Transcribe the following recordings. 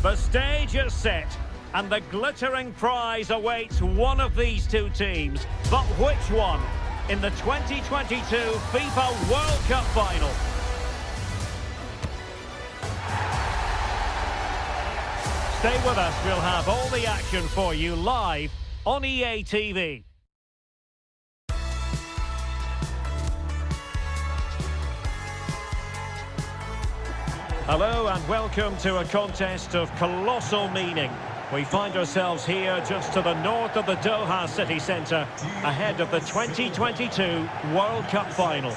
The stage is set, and the glittering prize awaits one of these two teams. But which one? In the 2022 FIFA World Cup final. Stay with us, we'll have all the action for you live on EA TV. Hello and welcome to a contest of colossal meaning. We find ourselves here just to the north of the Doha city centre, ahead of the 2022 World Cup final.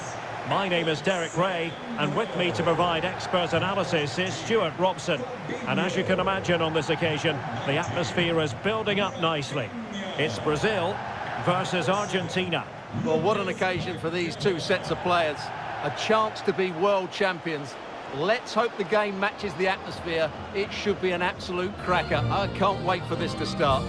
My name is Derek Rae, and with me to provide expert analysis is Stewart Robson. And as you can imagine on this occasion, the atmosphere is building up nicely. It's Brazil versus Argentina. Well, what an occasion for these two sets of players. A chance to be world champions Let's hope the game matches the atmosphere. It should be an absolute cracker. I can't wait for this to start.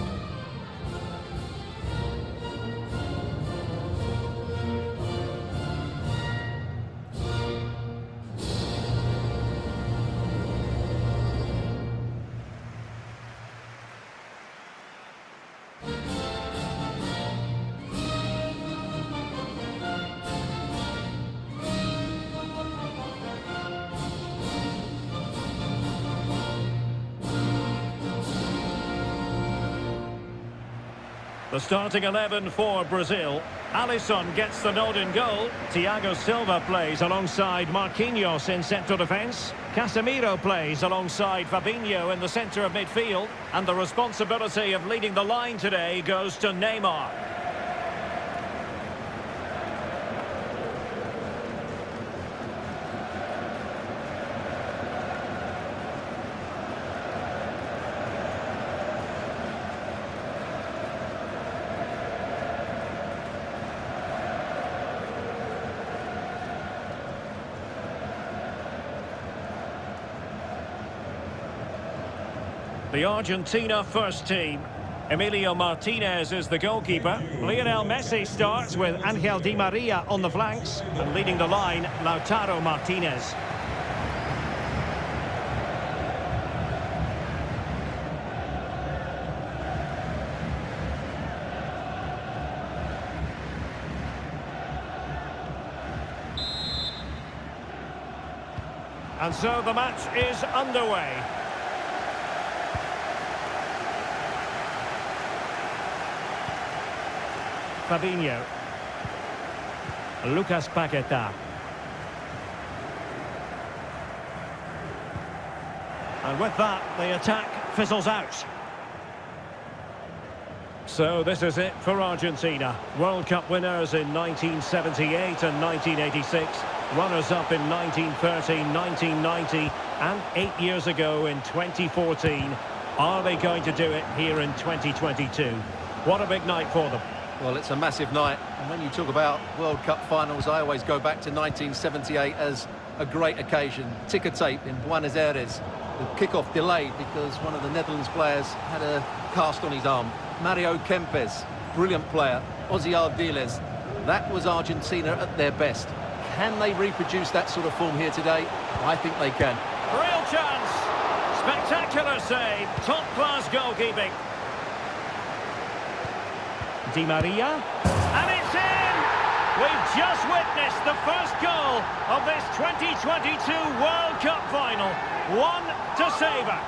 Starting 11 for Brazil. Alisson gets the nod in goal. Thiago Silva plays alongside Marquinhos in central defence. Casemiro plays alongside Fabinho in the centre of midfield. And the responsibility of leading the line today goes to Neymar. The Argentina first team. Emiliano Martinez is the goalkeeper. Lionel Messi starts with Angel Di Maria on the flanks. And leading the line, Lautaro Martinez. And so the match is underway. Fabinho. Lucas Paqueta. And with that, the attack fizzles out. So this is it for Argentina. World Cup winners in 1978 and 1986. Runners-up in 1930, 1990 and eight years ago in 2014. Are they going to do it here in 2022? What a big night for them. Well, it's a massive night. And when you talk about World Cup finals, I always go back to 1978 as a great occasion. Ticker tape in Buenos Aires. The kickoff delayed because one of the Netherlands players had a cast on his arm. Mario Kempes, brilliant player. Ossie Ardiles. That was Argentina at their best. Can they reproduce that sort of form here today? I think they can. Real chance. Spectacular save. Top-class goalkeeping. Di Maria. And it's in! We've just witnessed the first goal of this 2022 World Cup final. One to savour.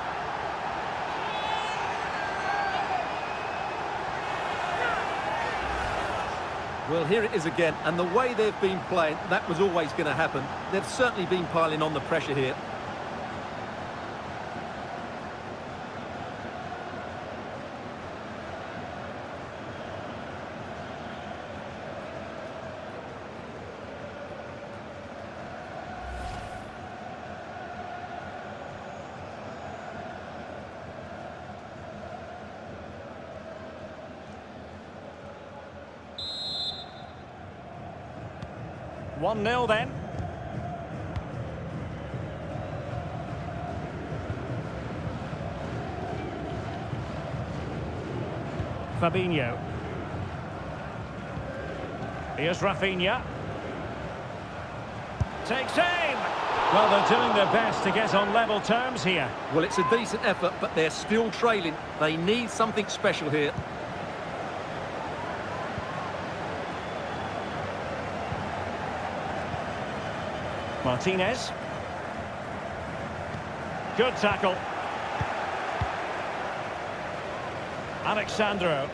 Well, here it is again, and the way they've been playing, that was always going to happen. They've certainly been piling on the pressure here. One 0 then. Fabinho. Here's Rafinha. Takes aim. Well, they're doing their best to get on level terms here. Well, it's a decent effort, but they're still trailing. They need something special here. Martinez. Good tackle. Alex Sandro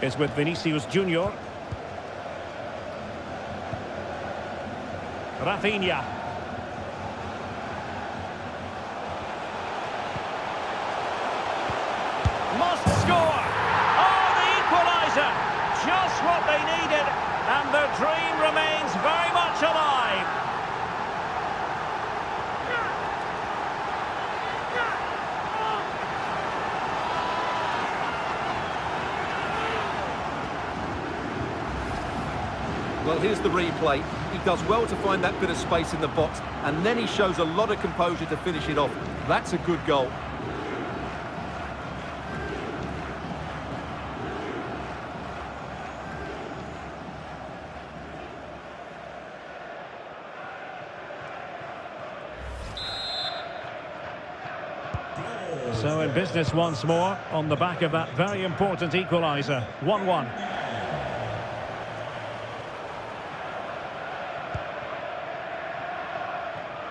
is with Vinicius Junior. Rafinha. Must score! Oh, the equaliser! Just what they needed, and the dream remains very much alive. Well, here's the replay. He does well to find that bit of space in the box, and then he shows a lot of composure to finish it off. That's a good goal. So in business once more on the back of that very important equaliser. 1-1.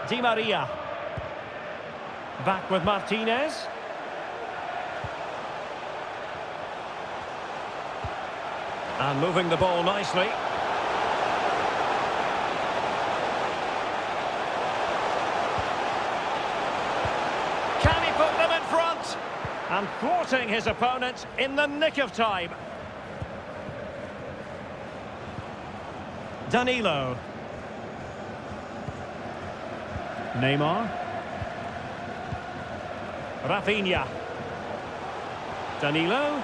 Di Maria. Back with Martinez. And moving the ball nicely. Can he put them in front? And thwarting his opponent in the nick of time. Danilo. Neymar. Rafinha. Danilo.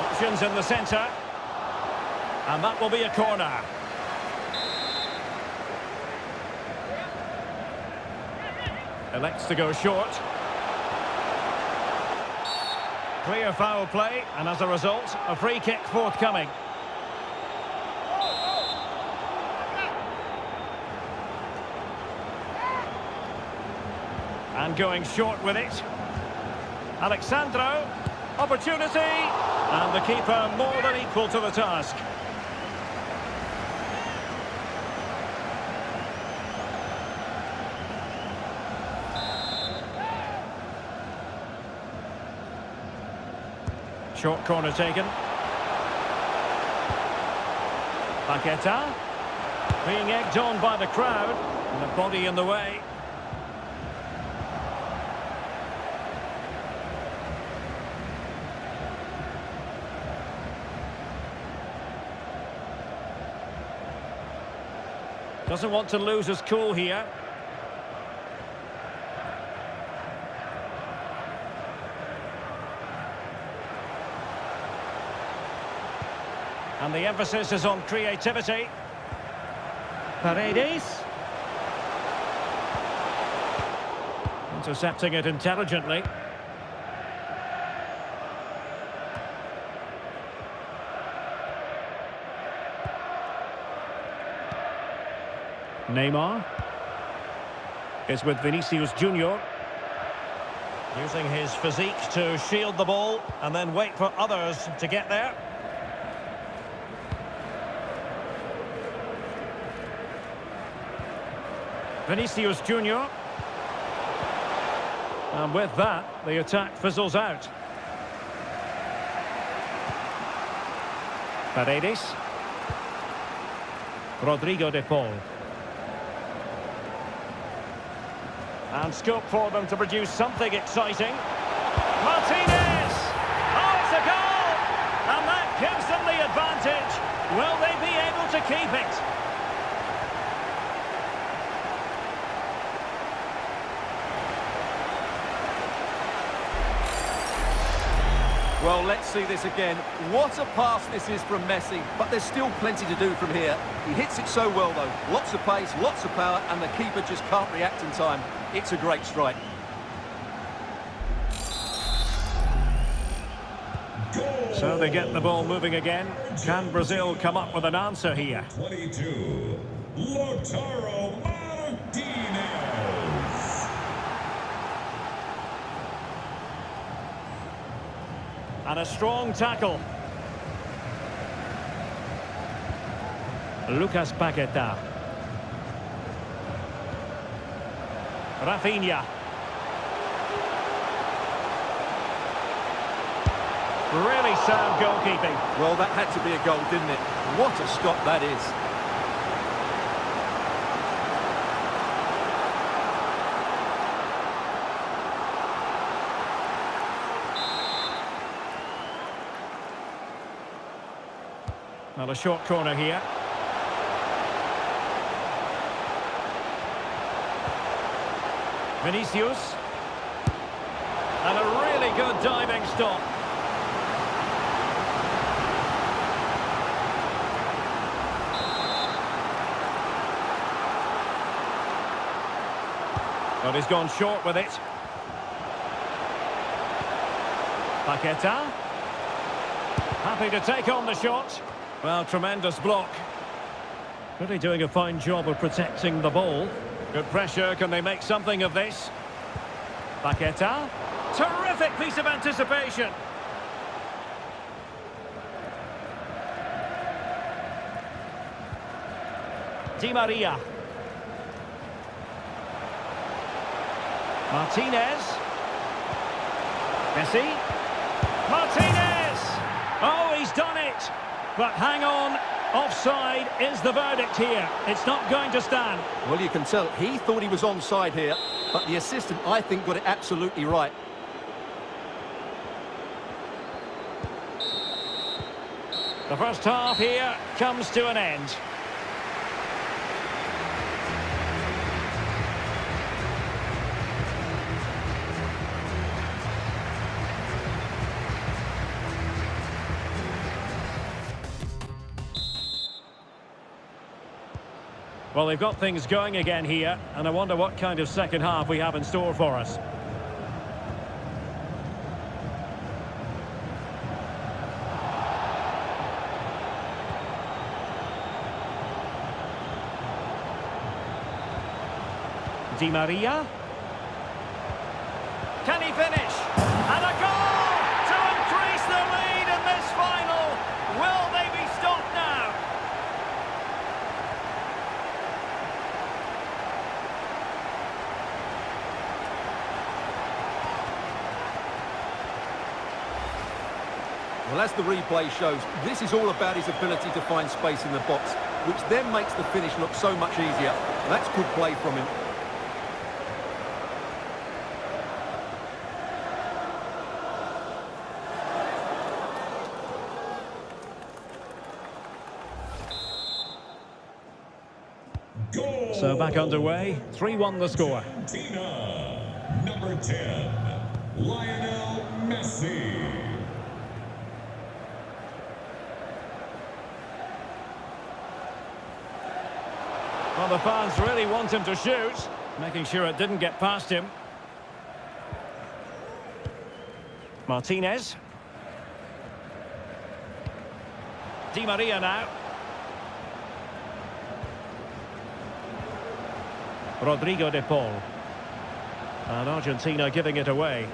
Options in the centre. And that will be a corner. Elects to go short. Clear foul play, and as a result, a free kick forthcoming. Going short with it. Alex Sandro. Opportunity. And the keeper more than equal to the task. Short corner taken. Paqueta. Being egged on by the crowd. And the body in the way. Doesn't want to lose his cool here. And the emphasis is on creativity. Paredes. Intercepting it intelligently. Neymar is with Vinicius Junior. Using his physique to shield the ball and then wait for others to get there. Vinicius Junior. And with that, the attack fizzles out. Paredes. Rodrigo de Paul. And scope for them to produce something exciting. Martinez! Oh, it's a goal! And that gives them the advantage. Will they be able to keep it? Well, let's see this again. What a pass this is from Messi, but there's still plenty to do from here. He hits it so well, though. Lots of pace, lots of power, and the keeper just can't react in time. It's a great strike. So they get the ball moving again. Can Brazil come up with an answer here? 22, Lautaro Martinez. And a strong tackle. Lucas Paqueta. Rafinha. Really sound goalkeeping. Well, that had to be a goal, didn't it? What a stop that is. A short corner here. Vinicius. And a really good diving stop. But he's gone short with it. Paqueta. Happy to take on the shot. Well, tremendous block. Really doing a fine job of protecting the ball. Good pressure. Can they make something of this? Paqueta. Terrific piece of anticipation. Di Maria. Martinez. Messi. But hang on, offside is the verdict here. It's not going to stand. Well, you can tell he thought he was onside here, but the assistant, I think, got it absolutely right. The first half here comes to an end. Well, they've got things going again here, and I wonder what kind of second half we have in store for us. Di Maria. Can he finish? And a goal to increase the lead in this final. Will they be stopped now? Well, as the replay shows, this is all about his ability to find space in the box, which then makes the finish look so much easier. That's good play from him. Goal. So back underway, 3-1 the score. Argentina. Number 10, Lionel Messi. Well, the fans really want him to shoot, making sure it didn't get past him. Martinez. Di Maria now. Rodrigo de Paul. And Argentina giving it away.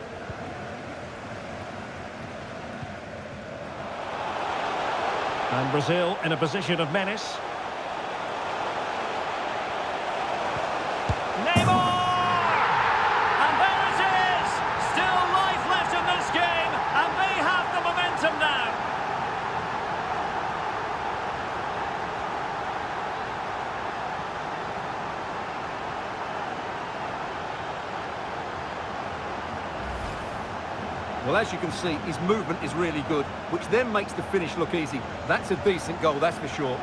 And Brazil in a position of menace. Neymar! And there it is! Still life left in this game, and they have the momentum now. Well, as you can see, his movement is really good, which then makes the finish look easy. That's a decent goal, that's for sure.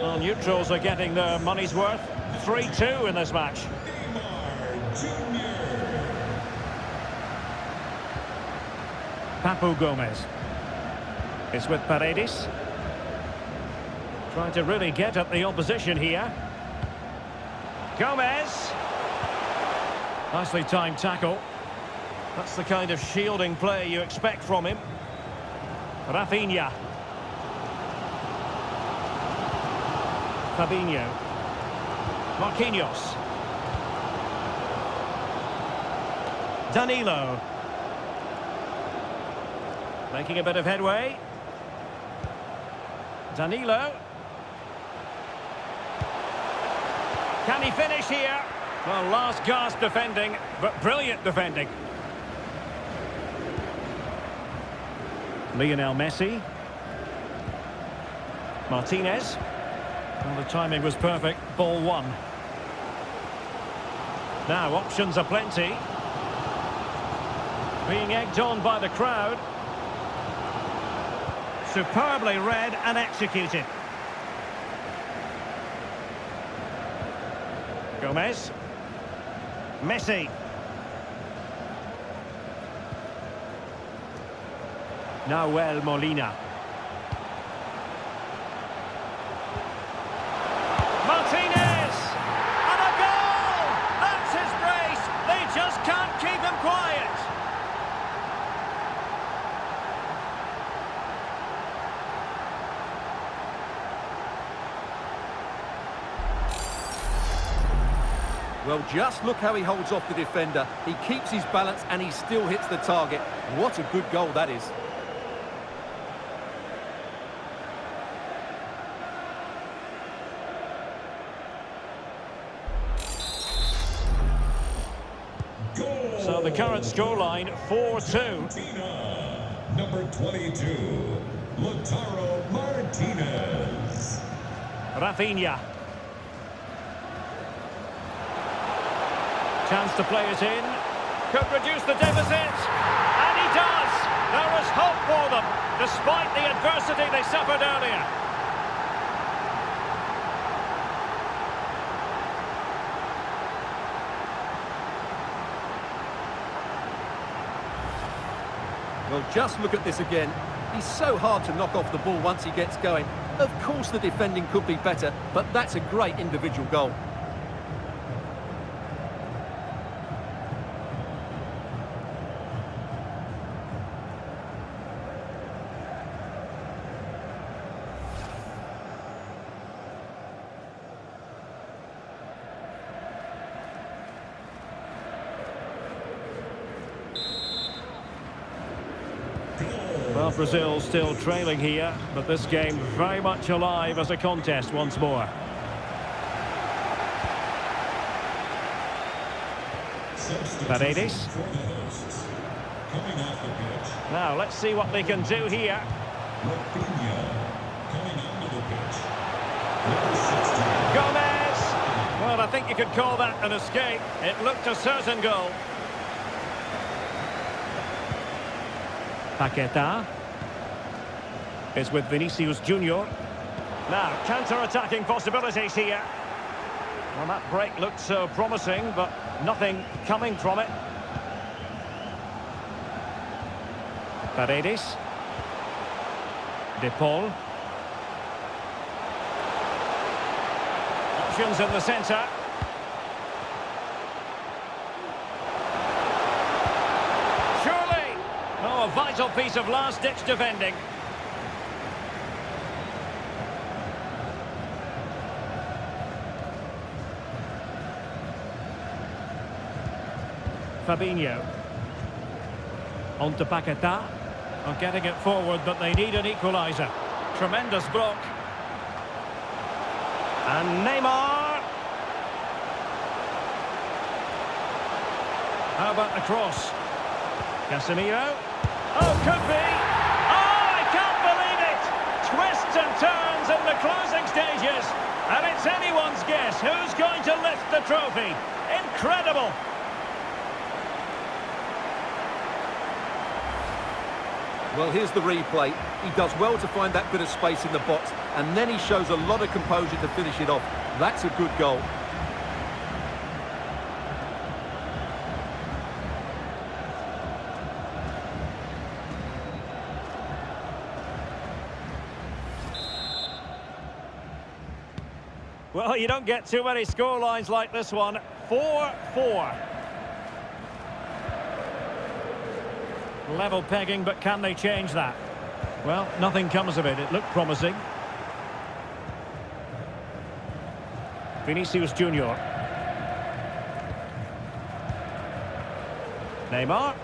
Well, neutrals are getting their money's worth. 3-2 in this match. Neymar Jr. Papu Gomez. It's with Paredes. Trying to really get at the opposition here. Gomez. Nicely timed tackle. That's the kind of shielding play you expect from him. Rafinha. Fabinho. Marquinhos. Danilo. Making a bit of headway. Danilo. Can he finish here? Well, last gasp defending, but brilliant defending. Lionel Messi. Martinez. Well, the timing was perfect. Ball one. Now, options are plenty. Being egged on by the crowd. Superbly read and executed. Gomez. Messi. Nahuel Molina. Well, just look how he holds off the defender. He keeps his balance and he still hits the target. What a good goal that is. Goal. So the current scoreline, 4-2. Number 22, Lautaro Martinez. Rafinha. Chance to play it in. Could reduce the deficit. And he does. There is hope for them, despite the adversity they suffered earlier. Well, just look at this again. He's so hard to knock off the ball once he gets going. Of course the defending could be better, but that's a great individual goal. Brazil still trailing here, but this game very much alive as a contest once more. Paredes. Now, let's see what they can do here. Rafinha. Coming onto the pitch, number 16. Gomez! Well, I think you could call that an escape. It looked a certain goal. Paqueta is with Vinicius Junior. Now, counter-attacking possibilities here. Well, that break looked so promising, but nothing coming from it. Paredes. De Paul. Options in the centre. Surely! Oh, a vital piece of last-ditch defending. Fabinho. On to Paqueta. Well, getting it forward, but they need an equaliser. Tremendous block. And Neymar. How about the cross? Casemiro. Oh, could be. Oh, I can't believe it. Twists and turns in the closing stages. And it's anyone's guess who's going to lift the trophy. Incredible. Well, here's the replay. He does well to find that bit of space in the box, and then he shows a lot of composure to finish it off. That's a good goal. Well, you don't get too many score lines like this one. 4-4. Level pegging, but can they change that? Well, nothing comes of it. It looked promising. Vinicius Junior. Neymar.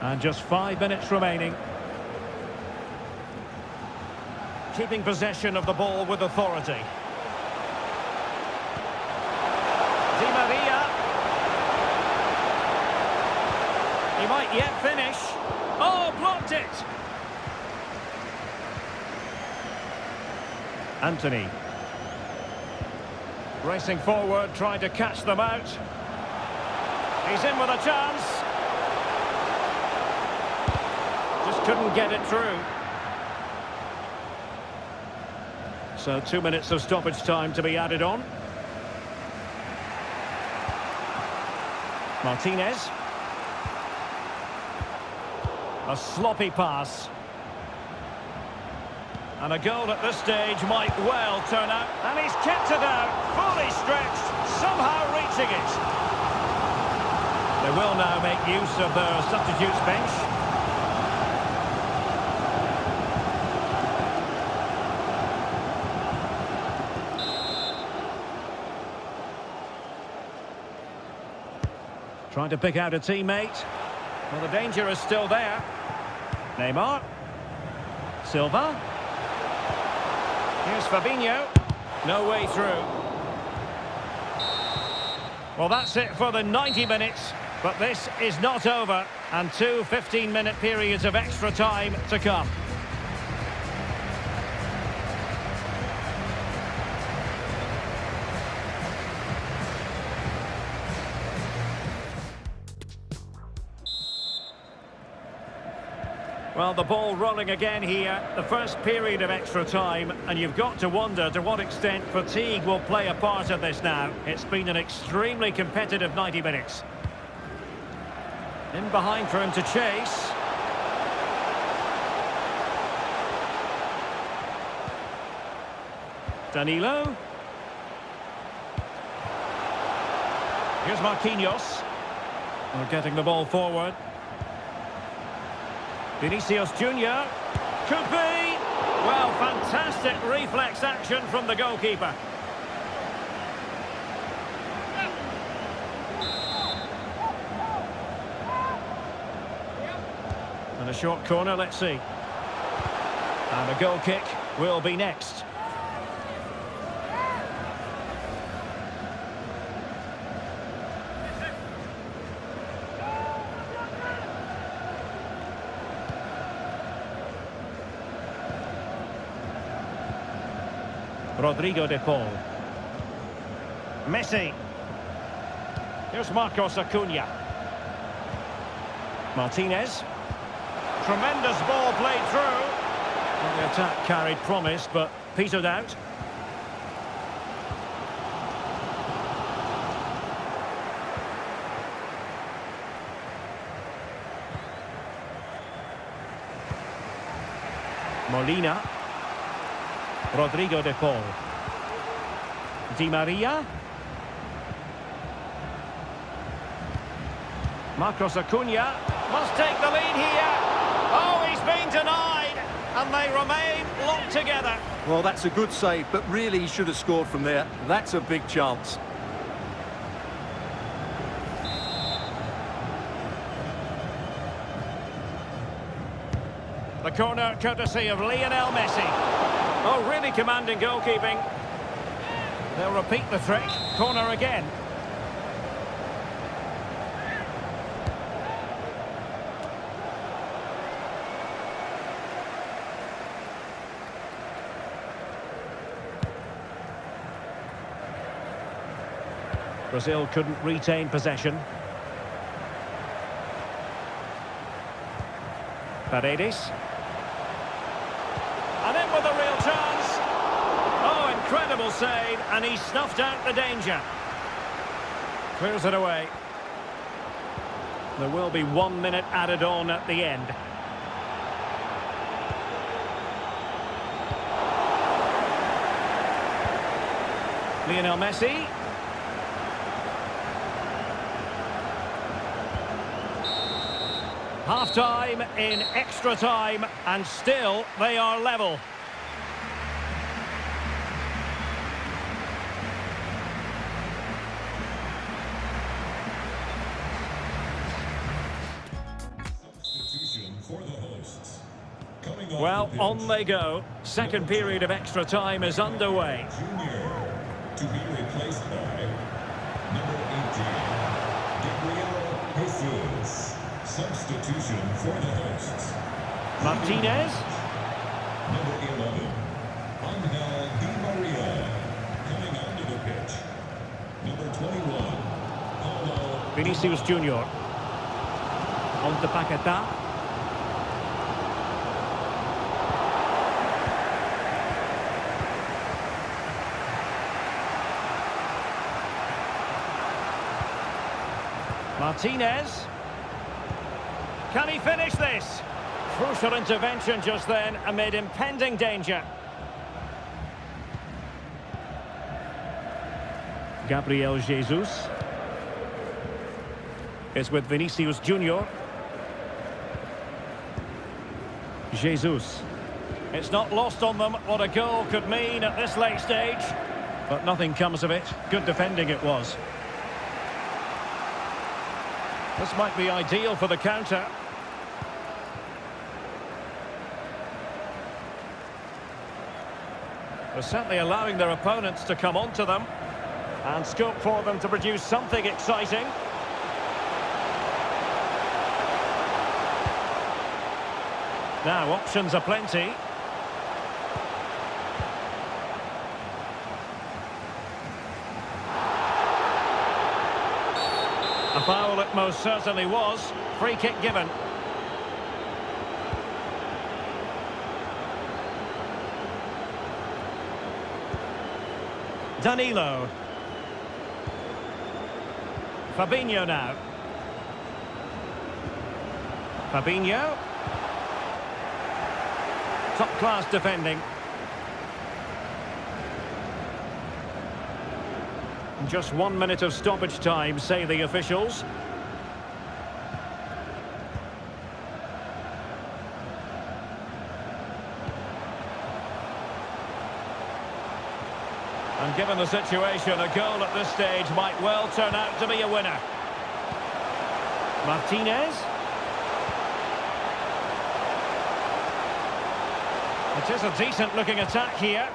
And just five minutes remaining. Keeping possession of the ball with authority. Di Maria. He might yet finish. Oh, blocked it! Antony. Racing forward, trying to catch them out. He's in with a chance. Just couldn't get it through. So two minutes of stoppage time to be added on. Martinez. A sloppy pass. And a goal at this stage might well turn out. And he's kept it out, fully stretched, somehow reaching it. They will now make use of their substitutes bench. Trying to pick out a teammate. Well, the danger is still there. Neymar. Silva. Here's Fabinho. No way through. Well, that's it for the 90 minutes. But this is not over. And two 15-minute periods of extra time to come. Well, the ball rolling again here. The first period of extra time. And you've got to wonder to what extent fatigue will play a part of this now. It's been an extremely competitive 90 minutes. In behind for him to chase. Danilo. Here's Marquinhos. We're getting the ball forward. Vinicius Junior. Could be. Well, fantastic reflex action from the goalkeeper. And a short corner, let's see. And a goal kick will be next. Rodrigo de Paul. Messi. Here's Marcos Acuna. Martinez. Tremendous ball played through. Well, the attack carried promise, but petered out. Molina. Rodrigo de Paul. Di Maria. Marcos Acuna must take the lead here. Oh, he's been denied. And they remain locked together. Well, that's a good save, but really he should have scored from there. That's a big chance. The corner courtesy of Lionel Messi. Oh, really commanding goalkeeping. They'll repeat the trick. Corner again. Brazil couldn't retain possession. Paredes. And in with a real chance. Oh, incredible save, and he snuffed out the danger. Clears it away. There will be one minute added on at the end. Lionel Messi. Half-time in extra time, and still they are level. On they go. Second period of extra time is underway. Junior to be replaced by number 18, Gabriel Jesus. Substitution for the hosts. Martinez. Number 11, Angel Di Maria. Coming onto the pitch. Number 21, Paulo Vinicius Junior. On to Paquetá. Martinez. Can he finish this? Crucial intervention just then amid impending danger. Gabriel Jesus It's with Vinicius Junior. Jesus. It's not lost on them what a goal could mean at this late stage. But nothing comes of it. Good defending it was. This might be ideal for the counter. They're certainly allowing their opponents to come onto them. And scope for them to produce something exciting. Now, options are plenty. A foul most certainly was. Free kick given. Danilo. Fabinho now. Fabinho. Top class defending. Just one minute of stoppage time, say the officials. Given the situation, a goal at this stage might well turn out to be a winner. Martinez. It is a decent-looking attack here.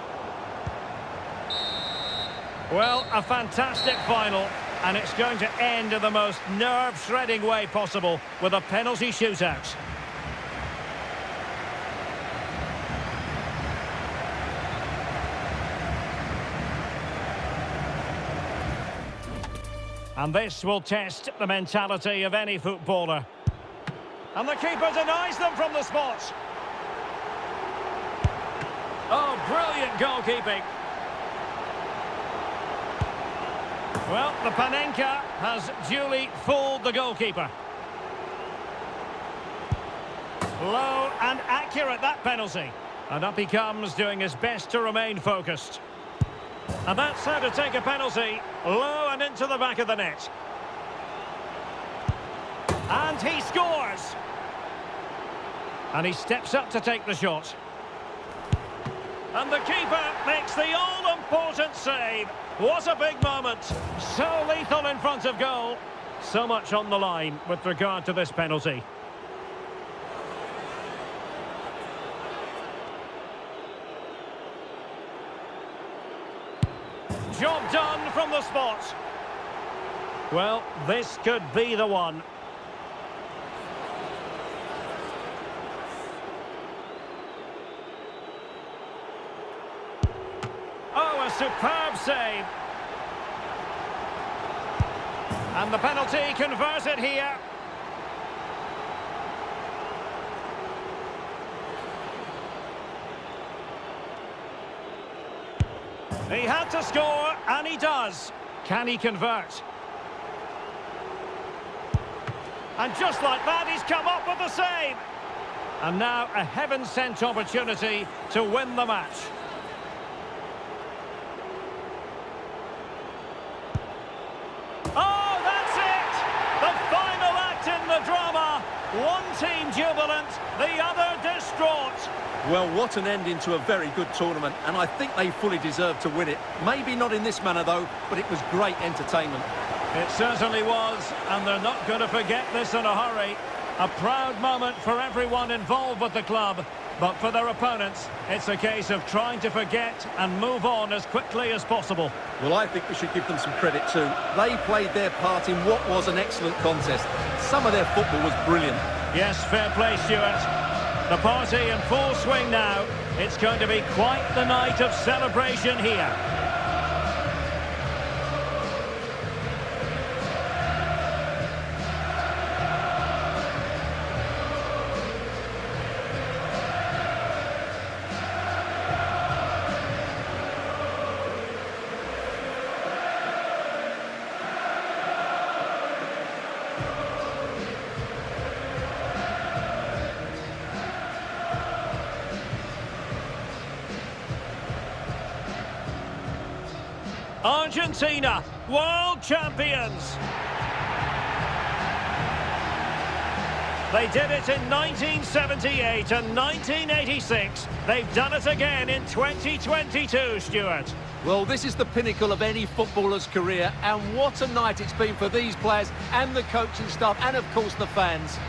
Well, a fantastic final, and it's going to end in the most nerve-shredding way possible with a penalty shootout. And this will test the mentality of any footballer. And the keeper denies them from the spot. Oh, brilliant goalkeeping. Well, the Panenka has duly fooled the goalkeeper. Low and accurate, that penalty. And up he comes, doing his best to remain focused. And that's how to take a penalty. Low and into the back of the net. And he scores! And he steps up to take the shot. And the keeper makes the all-important save. What a big moment. So lethal in front of goal. So much on the line with regard to this penalty. The spot. Well, this could be the one. Oh, a superb save. And the penalty converted here. He had to score, and he does. Can he convert? And just like that, he's come up with the save. And now a heaven-sent opportunity to win the match. Oh, that's it! The final act in the drama. One team jubilant, the other distraught. Well, what an ending to a very good tournament, and I think they fully deserve to win it. Maybe not in this manner, though, but it was great entertainment. It certainly was, and they're not going to forget this in a hurry. A proud moment for everyone involved with the club, but for their opponents, it's a case of trying to forget and move on as quickly as possible. Well, I think we should give them some credit too. They played their part in what was an excellent contest. Some of their football was brilliant. Yes, fair play, Stewart. The party in full swing now. It's going to be quite the night of celebration here. Argentina, world champions. They did it in 1978 and 1986. They've done it again in 2022, Stewart. Well, this is the pinnacle of any footballer's career, and what a night it's been for these players and the coaching staff, and of course the fans.